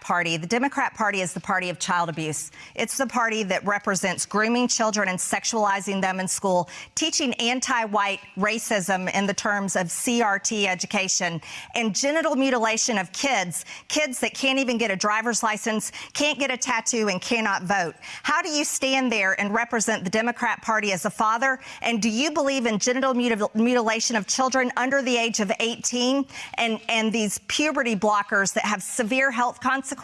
Party. The Democrat Party is the party of child abuse. It's the party that represents grooming children and sexualizing them in school, teaching anti-white racism in the terms of CRT education, and genital mutilation of kids, kids that can't even get a driver's license, can't get a tattoo, and cannot vote. How do you stand there and represent the Democrat Party as a father? And do you believe in genital mutil mutilation of children under the age of 18 and, and these puberty blockers that have severe health consequences? Consequence